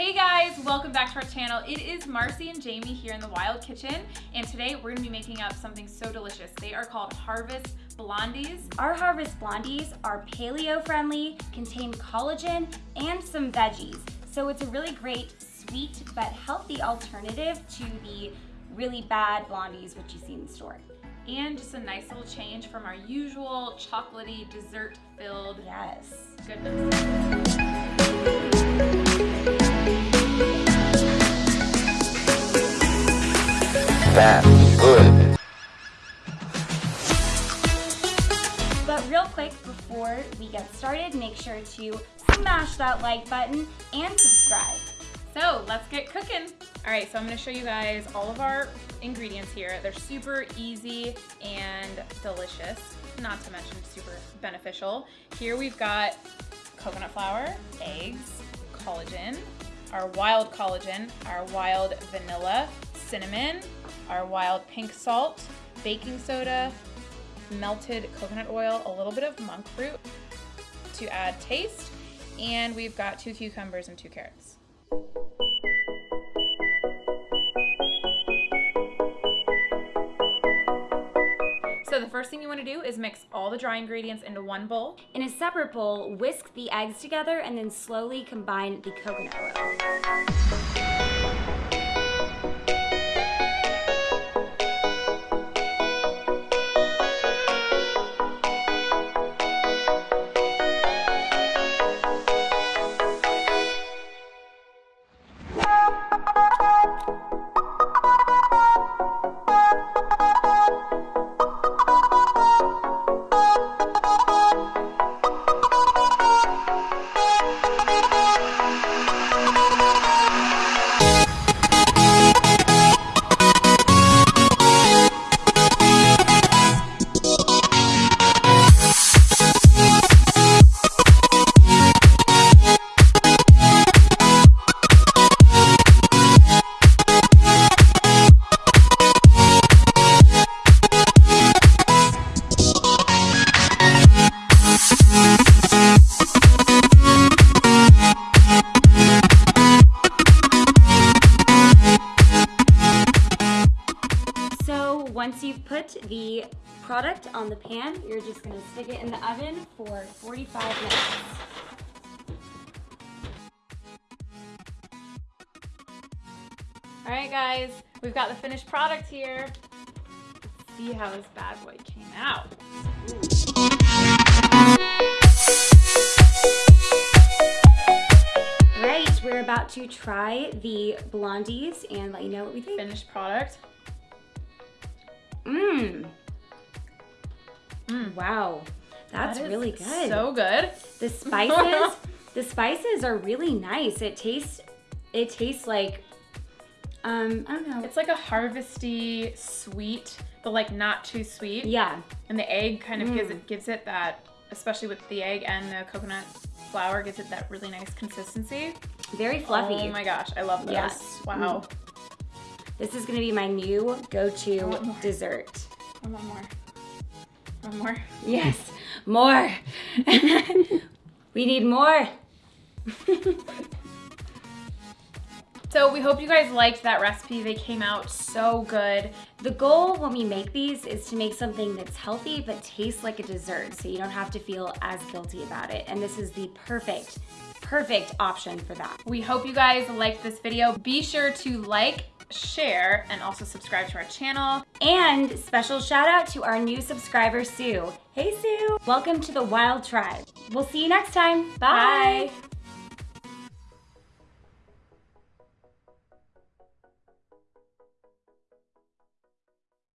Hey guys, welcome back to our channel. It is Marcy and Jamie here in the Wild Kitchen, and today we're gonna be making up something so delicious. They are called Harvest Blondies. Our Harvest Blondies are paleo friendly, contain collagen and some veggies. So it's a really great sweet but healthy alternative to the really bad blondies which you see in the store. And just a nice little change from our usual chocolatey, dessert-filled yes. goodness. That's good. But real quick, before we get started, make sure to smash that like button and subscribe. So let's get cooking. All right, so I'm gonna show you guys all of our ingredients here. They're super easy and delicious, not to mention super beneficial. Here we've got coconut flour, eggs, collagen, our wild collagen, our wild vanilla, cinnamon, our wild pink salt, baking soda, melted coconut oil, a little bit of monk fruit to add taste, and we've got two cucumbers and two carrots. So the first thing you want to do is mix all the dry ingredients into one bowl. In a separate bowl, whisk the eggs together and then slowly combine the coconut oil. So once you've put the product on the pan, you're just gonna stick it in the oven for 45 minutes. All right, guys, we've got the finished product here. Let's see how this bad boy came out. Right, we're about to try the blondies and let you know what we think. Finished product. Mmm. Mm. Wow, that's That really good. So good. the spices, the spices are really nice. It tastes, it tastes like, um, I don't know. It's like a harvesty sweet, but like not too sweet. yeah, And the egg kind of gives Mm. it gives it that, especially with the egg and the coconut flour, gives it that really nice consistency. very fluffy. Oh my gosh, I love this. Yes. Wow. This is gonna be my new go-to dessert. I want more. One more. Yes, more. we need more. So we hope you guys liked that recipe. They came out so good. The goal when we make these is to make something that's healthy but tastes like a dessert so you don't have to feel as guilty about it. And this is the perfect, perfect option for that. We hope you guys liked this video. Be sure to like, share, and also subscribe to our channel. And special shout out to our new subscriber, Sue. Hey, Sue. Welcome to the Wild Tribe. We'll see you next time. Bye. Bye.